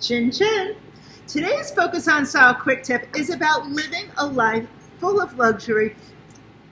Chin Chin. Today's Focus on Style quick tip is about living a life full of luxury,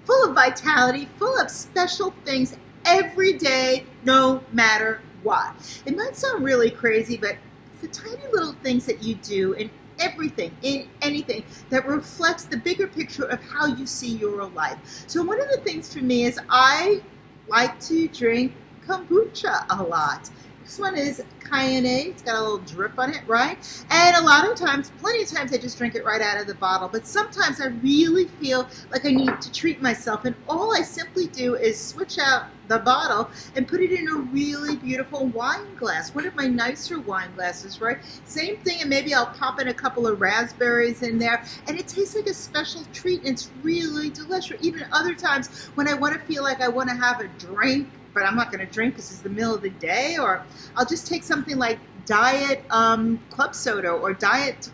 full of vitality, full of special things every day, no matter what. It might sound really crazy, but the tiny little things that you do in everything, in anything that reflects the bigger picture of how you see your life. So one of the things for me is I like to drink kombucha a lot. This one is cayenne. It's got a little drip on it, right? And a lot of times, plenty of times, I just drink it right out of the bottle. But sometimes I really feel like I need to treat myself. And all I simply do is switch out the bottle and put it in a really beautiful wine glass. One of my nicer wine glasses, right? Same thing, and maybe I'll pop in a couple of raspberries in there. And it tastes like a special treat. And it's really delicious. Even other times when I want to feel like I want to have a drink but I'm not going to drink because it's the middle of the day, or I'll just take something like diet um, club soda or diet.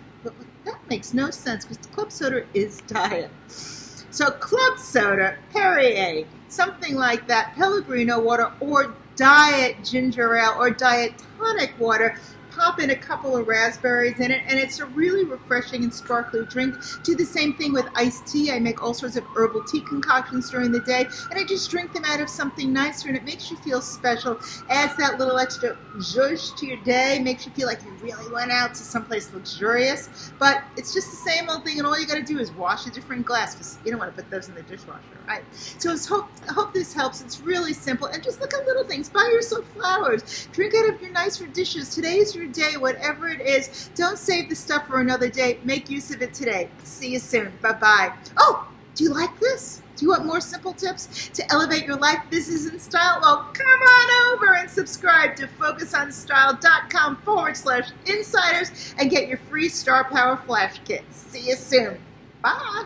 That makes no sense because club soda is diet. So club soda, Perrier, something like that, Pellegrino water, or diet ginger ale or diet tonic water pop in a couple of raspberries in it, and it's a really refreshing and sparkly drink. Do the same thing with iced tea. I make all sorts of herbal tea concoctions during the day, and I just drink them out of something nicer, and it makes you feel special. Adds that little extra zhuzh to your day, makes you feel like you really went out to someplace luxurious. But it's just the same old thing, and all you got to do is wash a different glass because you don't want to put those in the dishwasher, right? So I hope, I hope this helps. It's really simple, and just look at little things. Buy yourself flowers. Drink out of your nicer dishes. Today is your your day, whatever it is. Don't save the stuff for another day. Make use of it today. See you soon. Bye-bye. Oh, do you like this? Do you want more simple tips to elevate your life? business, and style. Well, come on over and subscribe to focusonstyle.com forward slash insiders and get your free Star Power Flash Kit. See you soon. Bye.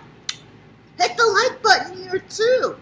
Hit the like button here too.